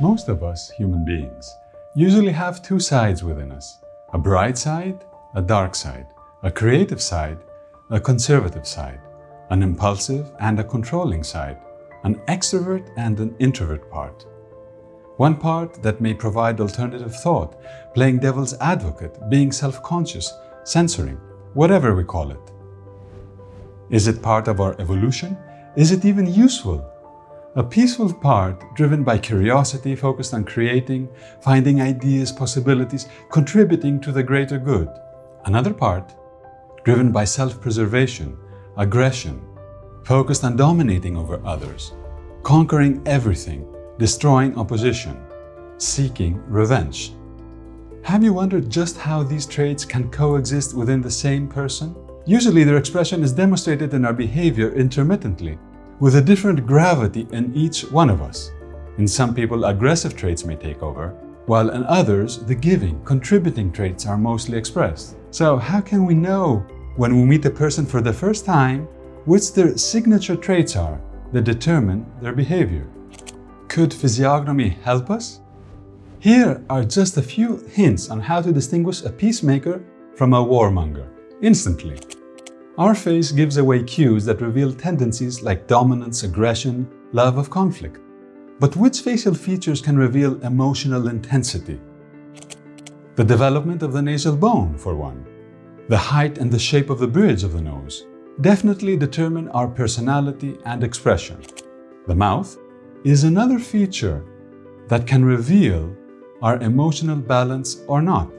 Most of us, human beings, usually have two sides within us. A bright side, a dark side. A creative side, a conservative side. An impulsive and a controlling side. An extrovert and an introvert part. One part that may provide alternative thought, playing devil's advocate, being self-conscious, censoring, whatever we call it. Is it part of our evolution? Is it even useful? A peaceful part driven by curiosity focused on creating, finding ideas, possibilities, contributing to the greater good. Another part driven by self-preservation, aggression, focused on dominating over others, conquering everything, destroying opposition, seeking revenge. Have you wondered just how these traits can coexist within the same person? Usually their expression is demonstrated in our behavior intermittently, with a different gravity in each one of us. In some people, aggressive traits may take over, while in others, the giving, contributing traits are mostly expressed. So how can we know when we meet a person for the first time which their signature traits are that determine their behavior? Could physiognomy help us? Here are just a few hints on how to distinguish a peacemaker from a warmonger, instantly. Our face gives away cues that reveal tendencies like dominance, aggression, love of conflict. But which facial features can reveal emotional intensity? The development of the nasal bone, for one. The height and the shape of the bridge of the nose definitely determine our personality and expression. The mouth is another feature that can reveal our emotional balance or not.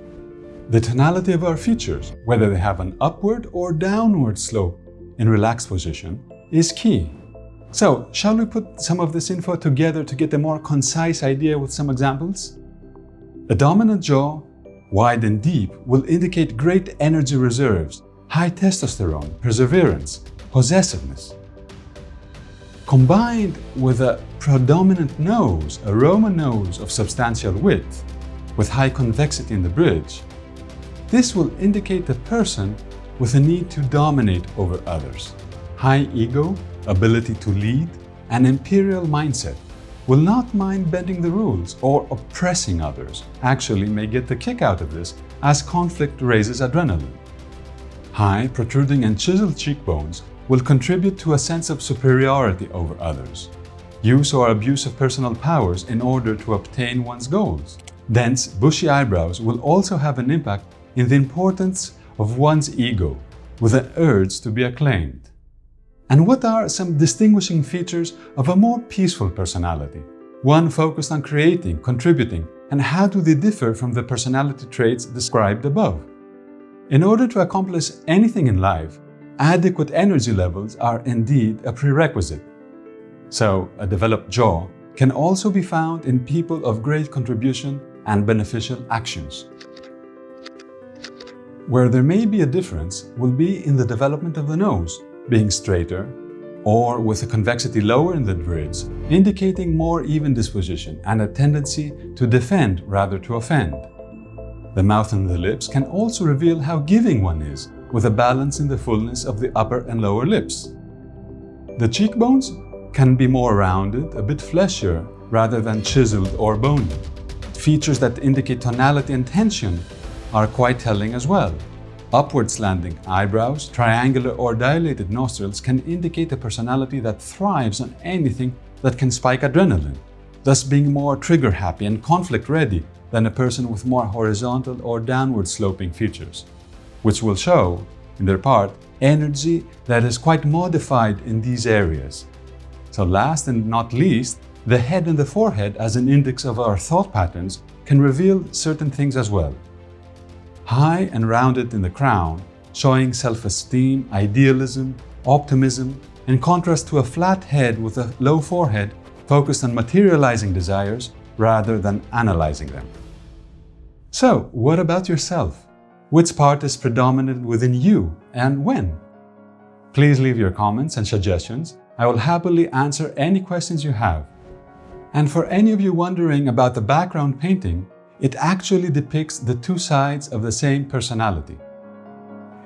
The tonality of our features, whether they have an upward or downward slope in relaxed position, is key. So, shall we put some of this info together to get a more concise idea with some examples? A dominant jaw, wide and deep, will indicate great energy reserves, high testosterone, perseverance, possessiveness. Combined with a predominant nose, a Roman nose of substantial width, with high convexity in the bridge, this will indicate a person with a need to dominate over others. High ego, ability to lead, and imperial mindset will not mind bending the rules or oppressing others, actually may get the kick out of this as conflict raises adrenaline. High, protruding and chiseled cheekbones will contribute to a sense of superiority over others. Use or abuse of personal powers in order to obtain one's goals. Dense, bushy eyebrows will also have an impact in the importance of one's ego with an urge to be acclaimed. And what are some distinguishing features of a more peaceful personality? One focused on creating, contributing, and how do they differ from the personality traits described above? In order to accomplish anything in life, adequate energy levels are indeed a prerequisite. So, a developed jaw can also be found in people of great contribution and beneficial actions. Where there may be a difference will be in the development of the nose, being straighter, or with a convexity lower in the bridge, indicating more even disposition and a tendency to defend rather to offend. The mouth and the lips can also reveal how giving one is, with a balance in the fullness of the upper and lower lips. The cheekbones can be more rounded, a bit fleshier, rather than chiseled or bony. Features that indicate tonality and tension are quite telling as well. Upward slanting eyebrows, triangular or dilated nostrils can indicate a personality that thrives on anything that can spike adrenaline, thus being more trigger-happy and conflict-ready than a person with more horizontal or downward-sloping features, which will show, in their part, energy that is quite modified in these areas. So last and not least, the head and the forehead as an index of our thought patterns can reveal certain things as well high and rounded in the crown, showing self-esteem, idealism, optimism, in contrast to a flat head with a low forehead focused on materializing desires rather than analyzing them. So, what about yourself? Which part is predominant within you and when? Please leave your comments and suggestions. I will happily answer any questions you have. And for any of you wondering about the background painting, it actually depicts the two sides of the same personality.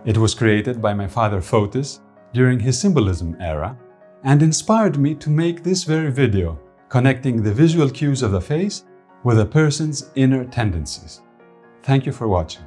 It was created by my father Fotis during his symbolism era and inspired me to make this very video connecting the visual cues of the face with a person's inner tendencies. Thank you for watching.